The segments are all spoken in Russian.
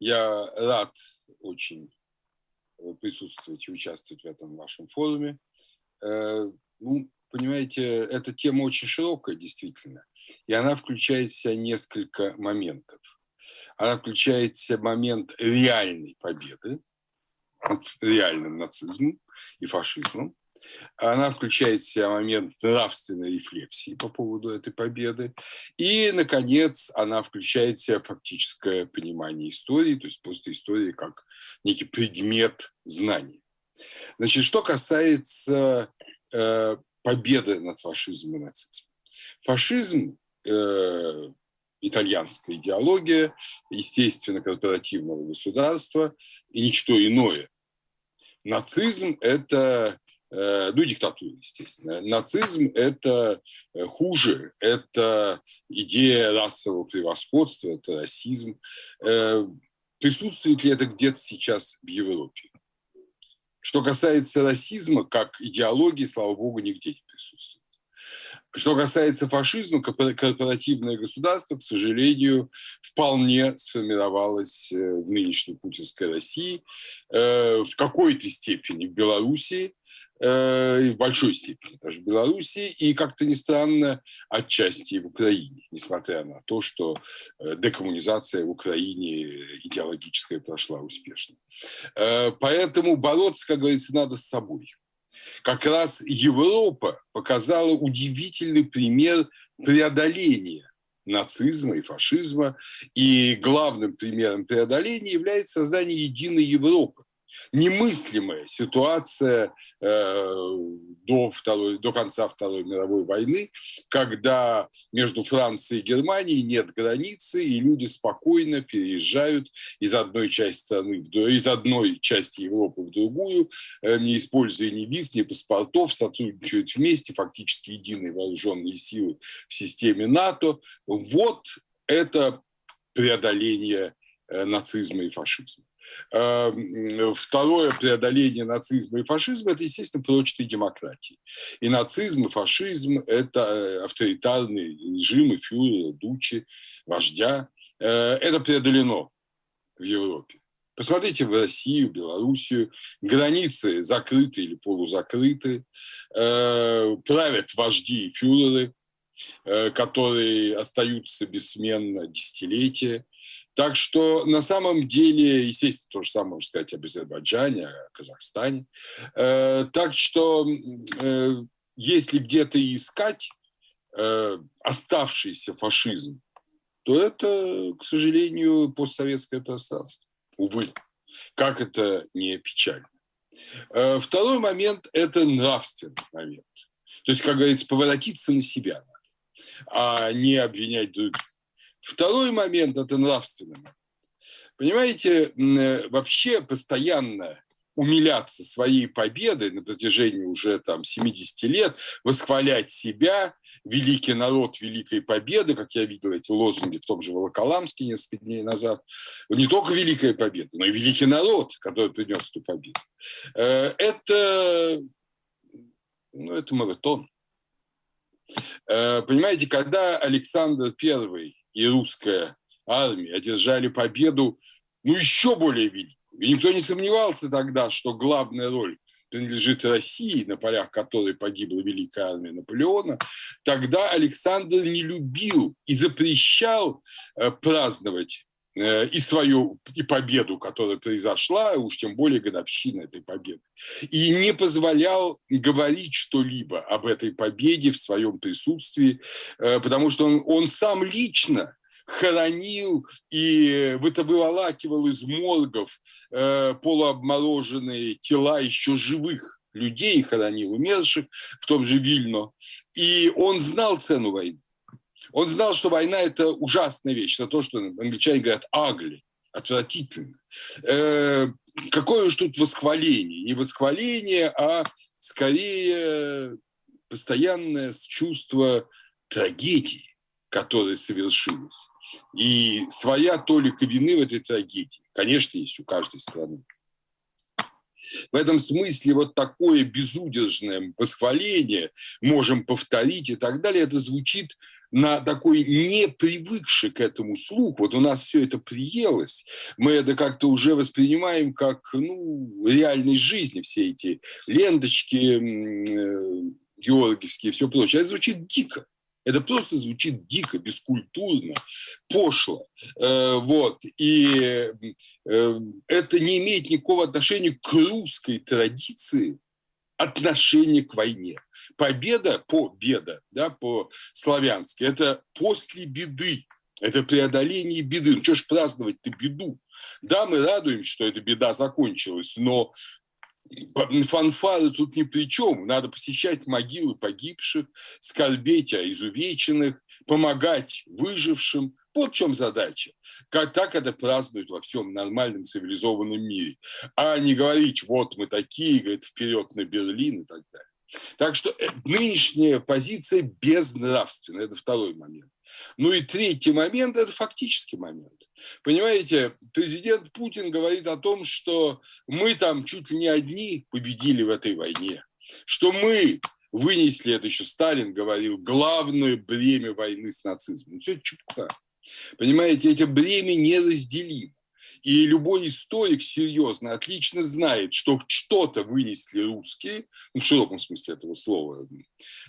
Я рад очень присутствовать и участвовать в этом вашем форуме. Э, ну, понимаете, эта тема очень широкая, действительно, и она включает в себя несколько моментов. Она включает в себя момент реальной победы реальным нацизмом и фашизмом, она включает в себя момент нравственной рефлексии по поводу этой победы. И, наконец, она включает в себя фактическое понимание истории, то есть просто истории как некий предмет знаний. Значит, что касается э, победы над фашизмом и нацизмом. Фашизм э, итальянская идеология, естественно, корпоративного государства и ничто иное. Нацизм – это Э, ну, диктатура, естественно. Нацизм – это э, хуже, это идея расового превосходства, это расизм. Э, присутствует ли это где-то сейчас в Европе? Что касается расизма, как идеологии, слава богу, нигде не присутствует. Что касается фашизма, корпоративное государство, к сожалению, вполне сформировалось в нынешней путинской России, в какой-то степени в Белоруссии, Э, в большой степени даже в Беларуси, и, как-то не странно, отчасти в Украине, несмотря на то, что э, декоммунизация в Украине идеологическая прошла успешно. Э, поэтому бороться, как говорится, надо с собой. Как раз Европа показала удивительный пример преодоления нацизма и фашизма, и главным примером преодоления является создание единой Европы, немыслимая ситуация э, до, второй, до конца Второй мировой войны, когда между Францией и Германией нет границы, и люди спокойно переезжают из одной части страны, из одной части Европы в другую, э, не используя ни виз, ни паспортов, сотрудничают вместе, фактически единые вооруженные силы в системе НАТО. Вот это преодоление э, нацизма и фашизма. Эм, второе преодоление нацизма и фашизма – это, естественно, прочной демократии. И нацизм, и фашизм – это э, авторитарные режимы фюрера, дучи, вождя. Э, это преодолено в Европе. Посмотрите в Россию, Белоруссию. Границы закрыты или полузакрыты. Э, правят вожди и фюреры, которые остаются бессменно десятилетия. Так что на самом деле, естественно, то же самое можно сказать об Азербайджане, о Казахстане. Э, так что э, если где-то искать э, оставшийся фашизм, то это, к сожалению, постсоветское пространство. Увы, как это не печально. Второй момент – это нравственный момент. То есть, как говорится, поворотиться на себя а не обвинять. Второй момент – это нравственный Понимаете, э, вообще постоянно умиляться своей победой на протяжении уже там 70 лет, восхвалять себя, великий народ великой победы, как я видел эти лозунги в том же Волоколамске несколько дней назад, не только великая победа, но и великий народ, который принес эту победу. Э, это, ну, это маратон. Э, понимаете, когда Александр I и русская армия одержали победу, ну, еще более великую. И никто не сомневался тогда, что главная роль принадлежит России, на полях которой погибла великая армия Наполеона, тогда Александр не любил и запрещал э, праздновать и свою и победу, которая произошла, уж тем более годовщина этой победы. И не позволял говорить что-либо об этой победе в своем присутствии, э, потому что он, он сам лично хоронил и вытавывалакивал из моргов э, полуобмороженные тела еще живых людей, хоронил умерших в том же Вильно. И он знал цену войны. Он знал, что война – это ужасная вещь, это то, что англичане говорят «агли», отвратительно. Э, какое уж тут восхваление? Не восхваление, а скорее постоянное чувство трагедии, которая совершилась. И своя толика вины в этой трагедии, конечно, есть у каждой страны. В этом смысле вот такое безудержное восхваление, можем повторить и так далее, это звучит на такой не привыкший к этому слух, вот у нас все это приелось, мы это как-то уже воспринимаем как ну, реальной жизни, все эти ленточки э, георгиевские и все прочее. Это звучит дико. Это просто звучит дико, бескультурно, пошло. Э, вот. И э, это не имеет никакого отношения к русской традиции отношения к войне. Победа, победа, да, по-славянски, это после беды, это преодоление беды. Ну, что ж праздновать-то беду? Да, мы радуемся, что эта беда закончилась, но фанфары тут ни при чем. Надо посещать могилы погибших, скорбеть о изувеченных, помогать выжившим. Вот в чем задача. Как так это празднуют во всем нормальном цивилизованном мире. А не говорить, вот мы такие, говорит, вперед на Берлин и так далее. Так что э, нынешняя позиция безнравственная. Это второй момент. Ну и третий момент – это фактический момент. Понимаете, президент Путин говорит о том, что мы там чуть ли не одни победили в этой войне, что мы вынесли, это еще Сталин говорил, главное бремя войны с нацизмом. Все это чепуха. Понимаете, эти бремя неразделимы. И любой историк серьезно отлично знает, что что-то вынесли русские, ну, в широком смысле этого слова,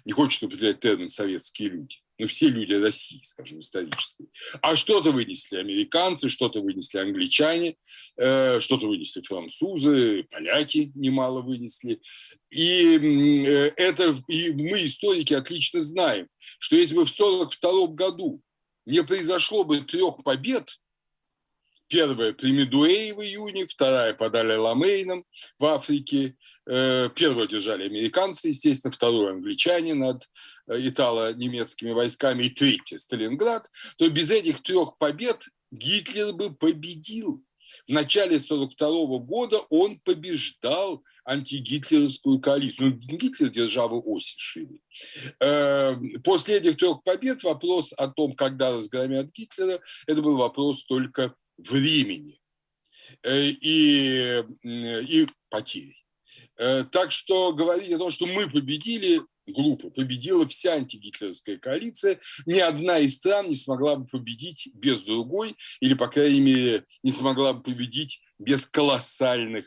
не хочет употреблять термин «советские люди», но все люди России, скажем, исторические. А что-то вынесли американцы, что-то вынесли англичане, э, что-то вынесли французы, поляки немало вынесли. И, э, это, и мы, историки, отлично знаем, что если бы в 1942 году не произошло бы трех побед, Первая при Медуэй в июне, вторая под Аля-Ламейном в Африке. Э, первую держали американцы, естественно, вторую англичане над итало-немецкими войсками и третья Сталинград. То без этих трех побед Гитлер бы победил. В начале 1942 года он побеждал антигитлеровскую коалицию. Ну, Гитлер державы оси шире. Э, после этих трех побед вопрос о том, когда разгромят Гитлера, это был вопрос только времени э, и, и потерь. Э, так что говорить о том, что мы победили, глупо. Победила вся антигитлеровская коалиция. Ни одна из стран не смогла бы победить без другой, или, по крайней мере, не смогла бы победить без колоссальных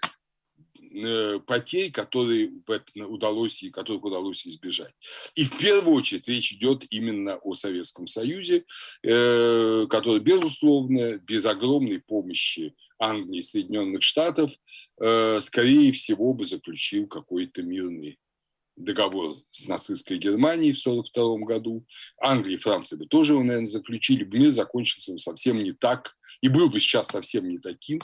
Э, потерь, которые удалось, которых удалось избежать. И в первую очередь речь идет именно о Советском Союзе, э, который, безусловно, без огромной помощи Англии и Соединенных Штатов, э, скорее всего, бы заключил какой-то мирный договор с нацистской Германией в 1942 году. Англия и Франция бы тоже его, наверное, заключили. Мир закончился совсем не так, и был бы сейчас совсем не таким,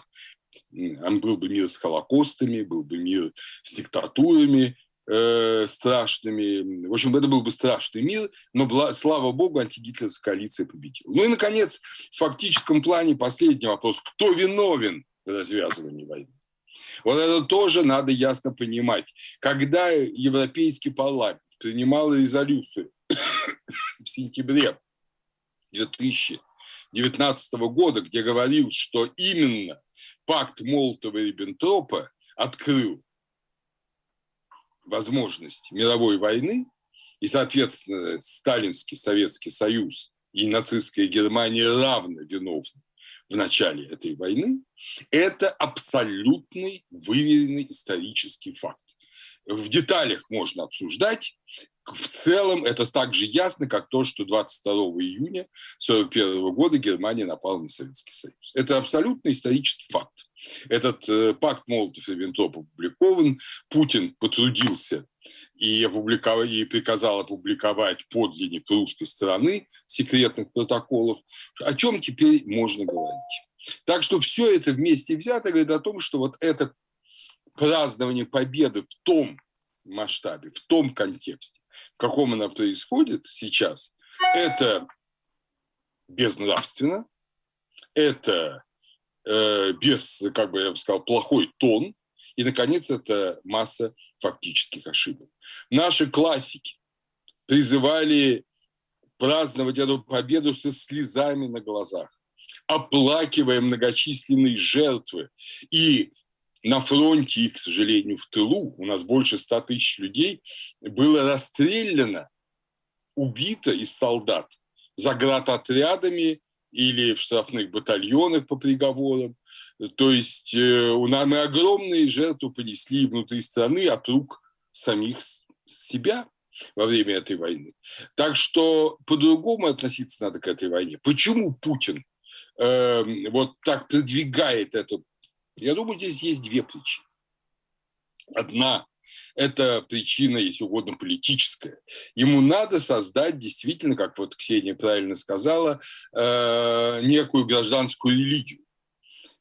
был бы мир с холокостами, был бы мир с диктатурами э, страшными. В общем, это был бы страшный мир, но, слава богу, антигитлеровская коалиция победила. Ну и, наконец, в фактическом плане последний вопрос. Кто виновен в развязывании войны? Вот это тоже надо ясно понимать. Когда Европейский парламент принимал резолюцию в сентябре 2019 года, где говорил, что именно пакт Молотова-Риббентропа открыл возможность мировой войны, и, соответственно, Сталинский Советский Союз и нацистская Германия равно виновны в начале этой войны, это абсолютный выверенный исторический факт. В деталях можно обсуждать, в целом это так же ясно, как то, что 22 июня 1941 года Германия напала на Советский Союз. Это абсолютно исторический факт. Этот э, пакт Молотов-Риббентроп опубликован. Путин потрудился и, опубликовал, и приказал опубликовать подлинник русской стороны секретных протоколов. О чем теперь можно говорить? Так что все это вместе взято говорит о том, что вот это празднование победы в том масштабе, в том контексте, в каком она происходит сейчас, это безнравственно, это э, без, как бы я бы сказал, плохой тон, и, наконец, это масса фактических ошибок. Наши классики призывали праздновать эту победу со слезами на глазах, оплакивая многочисленные жертвы и на фронте и, к сожалению, в тылу, у нас больше 100 тысяч людей, было расстреляно, убито из солдат заградотрядами или в штрафных батальонах по приговорам. То есть э, у нас мы огромные жертвы понесли внутри страны от рук самих себя во время этой войны. Так что по-другому относиться надо к этой войне. Почему Путин э, вот так продвигает это? Я думаю, здесь есть две причины. Одна – это причина, если угодно, политическая. Ему надо создать действительно, как вот Ксения правильно сказала, э, некую гражданскую религию.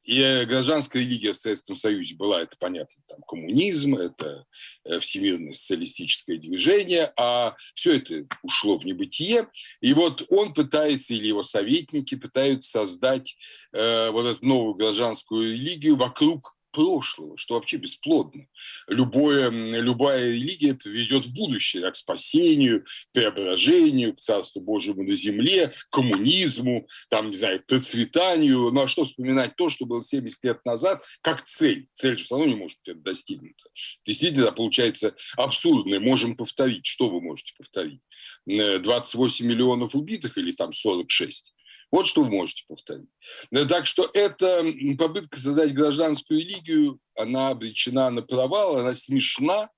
И э, гражданская религия в Советском Союзе была, это понятно, там коммунизм, это э, всемирное социалистическое движение, а все это ушло в небытие. И вот он пытается, или его советники пытаются создать э, вот эту новую гражданскую религию вокруг прошлого, что вообще бесплодно. Любое, любая религия приведет в будущее, к спасению, преображению, к Царству Божьему на земле, к коммунизму, там, не знаю, к процветанию. Ну а что вспоминать то, что было 70 лет назад, как цель? Цель же все равно не может быть достигнута. Действительно, получается абсурдно. Можем повторить. Что вы можете повторить? 28 миллионов убитых или там 46? Вот что вы можете повторить. Так что эта попытка создать гражданскую религию, она обречена на провал, она смешна,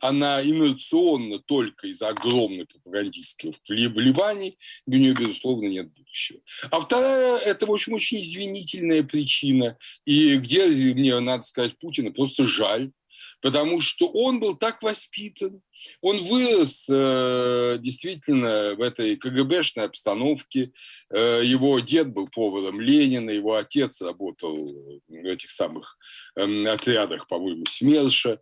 она инерционна только из-за огромной пропагандистских вливаний, у нее, безусловно, нет будущего. А вторая – это, в общем, очень извинительная причина, и где, мне надо сказать, Путина просто жаль, потому что он был так воспитан, он вырос э, действительно в этой КГБшной обстановке. Э, его дед был поваром Ленина, его отец работал в этих самых э, отрядах, по-моему, СМЕРШа,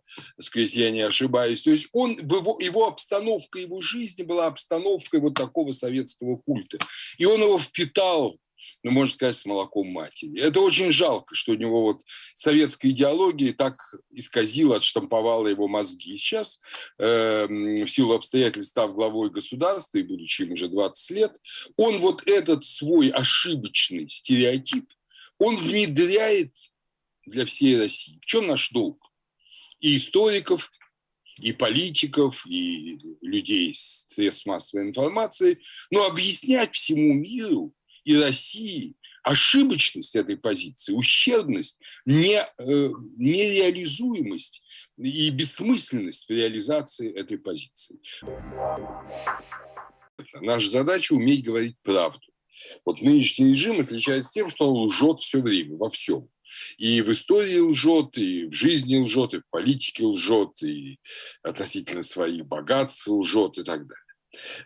если я не ошибаюсь. То есть он, его, его обстановка, его жизни была обстановкой вот такого советского культа. И он его впитал ну, можно сказать, с молоком матери. Это очень жалко, что у него вот советская идеология так исказила, отштамповала его мозги. Сейчас, э, в силу обстоятельств, став главой государства и будучи ему уже 20 лет, он вот этот свой ошибочный стереотип, он внедряет для всей России. В чем наш долг? И историков, и политиков, и людей с средств массовой информации, но объяснять всему миру, и России ошибочность этой позиции, ущербность, не, э, нереализуемость и бессмысленность в реализации этой позиции. Наша задача – уметь говорить правду. Вот нынешний режим отличается тем, что он лжет все время, во всем. И в истории лжет, и в жизни лжет, и в политике лжет, и относительно своих богатств лжет и так далее.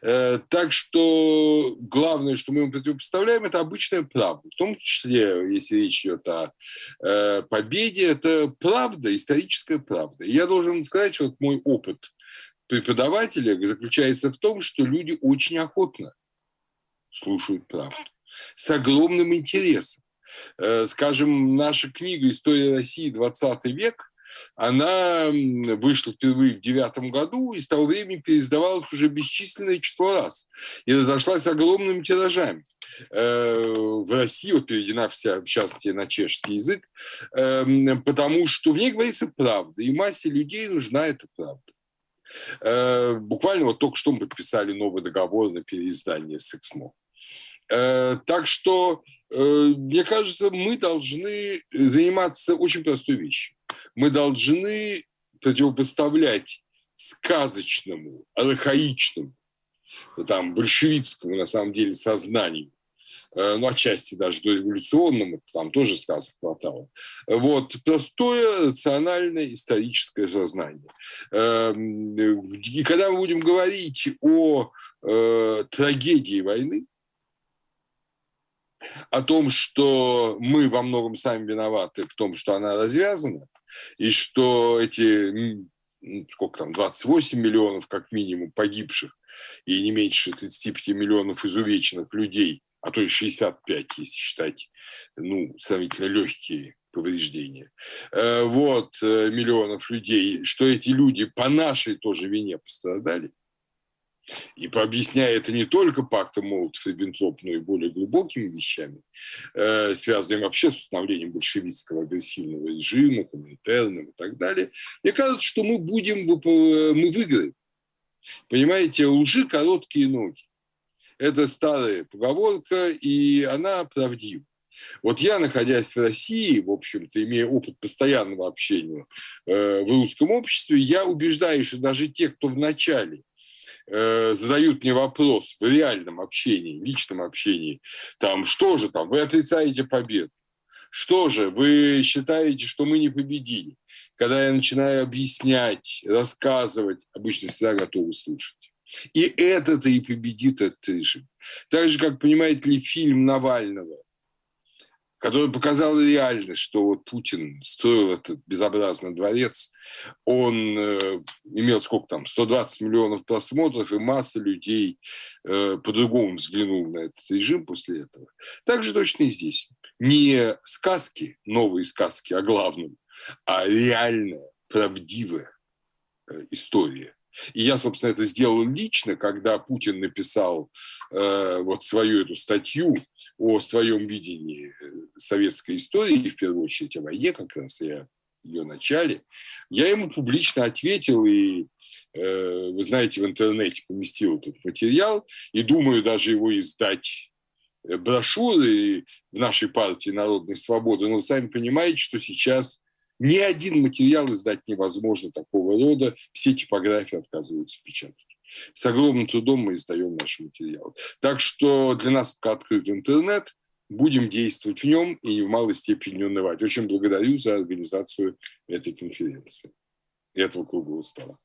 Э, так что главное, что мы ему противопоставляем, это обычная правда. В том числе, если речь идет о э, победе, это правда, историческая правда. Я должен сказать, что вот мой опыт преподавателя заключается в том, что люди очень охотно слушают правду, с огромным интересом. Э, скажем, наша книга «История России. 20 век» Она вышла впервые в девятом году и с того времени переиздавалась уже бесчисленное число раз и разошлась огромными тиражами. Э, в России вот переведена вся, в частности, на чешский язык, эм, потому что в ней говорится правда, и массе людей нужна эта правда. Э, буквально вот только что мы подписали новый договор на переиздание с Эксмо. Э, так что, мне кажется, мы должны заниматься очень простой вещью мы должны противопоставлять сказочному, архаичному, там, большевистскому, на самом деле, сознанию, э, ну, отчасти даже до революционному, там тоже сказок хватало. Вот, простое, рациональное, историческое сознание. Эм, и когда мы будем говорить о э, трагедии войны, о том, что мы во многом сами виноваты в том, что она развязана, и что эти, сколько там, 28 миллионов как минимум погибших и не меньше 35 миллионов изувеченных людей, а то и 65, если считать, ну, сравнительно легкие повреждения, э, вот, э, миллионов людей, что эти люди по нашей тоже вине пострадали, И пообъясняя это не только пактом Молотов-Риббентроп, но и более глубокими вещами, э, связанными вообще с установлением большевистского агрессивного режима, коммунитарным и так далее, мне кажется, что мы будем, мы выиграем. Понимаете, лжи короткие ноги. Это старая поговорка, и она правдива. Вот я, находясь в России, в общем-то, имея опыт постоянного общения э, в русском обществе, я убеждаюсь, что даже те, кто вначале э, задают мне вопрос в реальном общении, личном общении, там, что же там, вы отрицаете победу, что же, вы считаете, что мы не победили? Когда я начинаю объяснять, рассказывать, обычно всегда готовы слушать. И это-то и победит этот режим. Так же, как, понимаете ли, фильм Навального, который показал реальность, что вот Путин строил этот безобразный дворец, он э, имел сколько там, 120 миллионов просмотров, и масса людей э, по-другому взглянул на этот режим после этого. Так же точно и здесь. Не сказки, новые сказки о главном, а реальная, правдивая э, история. И я, собственно, это сделал лично, когда Путин написал э, вот свою эту статью о своем видении советской истории, в первую очередь о войне, как раз я ее начале, я ему публично ответил и э, вы знаете, в интернете поместил этот материал, и думаю даже его издать э, брошюры в нашей партии Народной Свободы. Но вы сами понимаете, что сейчас ни один материал издать невозможно такого рода, все типографии отказываются печатать. С огромным трудом мы издаем наши материалы. Так что для нас пока открыт интернет, будем действовать в нем и в малой степени не унывать. Очень благодарю за организацию этой конференции, этого круглого стола.